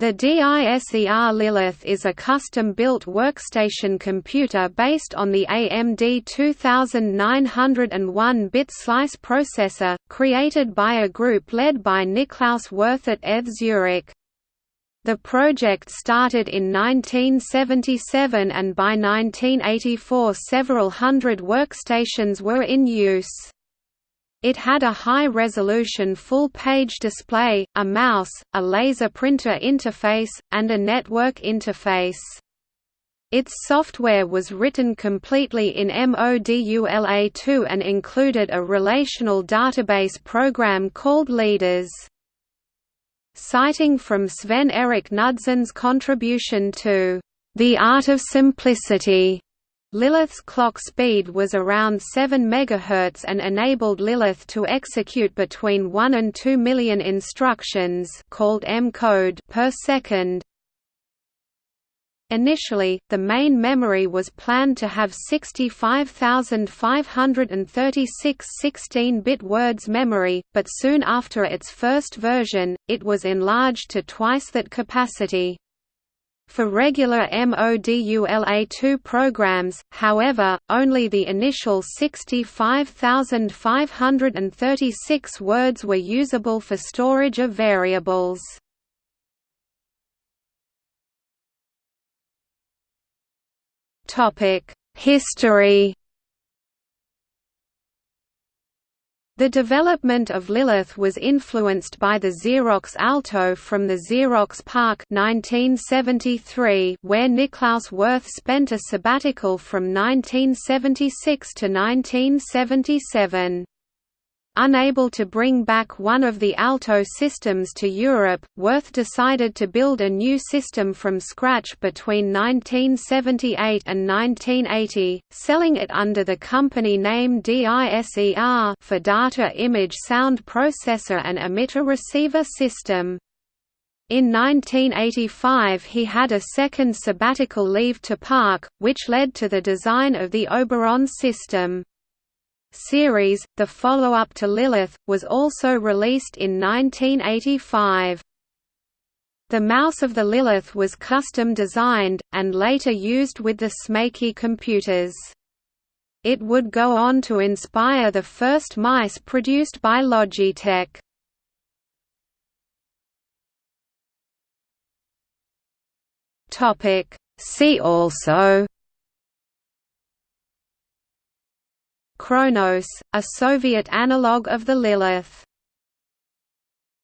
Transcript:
The DISER Lilith is a custom-built workstation computer based on the AMD 2901-bit slice processor, created by a group led by Niklaus Wirth at ETH Zurich. The project started in 1977 and by 1984 several hundred workstations were in use. It had a high-resolution full-page display, a mouse, a laser printer interface, and a network interface. Its software was written completely in Modula2 and included a relational database program called Lidas. Citing from Sven Erik Knudsen's contribution to The Art of Simplicity Lilith's clock speed was around 7 MHz and enabled Lilith to execute between 1 and 2 million instructions called M-code per second. Initially, the main memory was planned to have 65,536 16-bit words memory, but soon after its first version, it was enlarged to twice that capacity. For regular MODULA2 programs, however, only the initial 65,536 words were usable for storage of variables. History The development of Lilith was influenced by the Xerox Alto from the Xerox PARC 1973, where Niklaus Wirth spent a sabbatical from 1976 to 1977. Unable to bring back one of the Alto systems to Europe, Wirth decided to build a new system from scratch between 1978 and 1980, selling it under the company name DISER for Data Image Sound Processor and Emitter Receiver System. In 1985 he had a second sabbatical leave to PARC, which led to the design of the Oberon system series, the follow-up to Lilith, was also released in 1985. The mouse of the Lilith was custom designed, and later used with the Smaky computers. It would go on to inspire the first mice produced by Logitech. See also Kronos, a Soviet analogue of the Lilith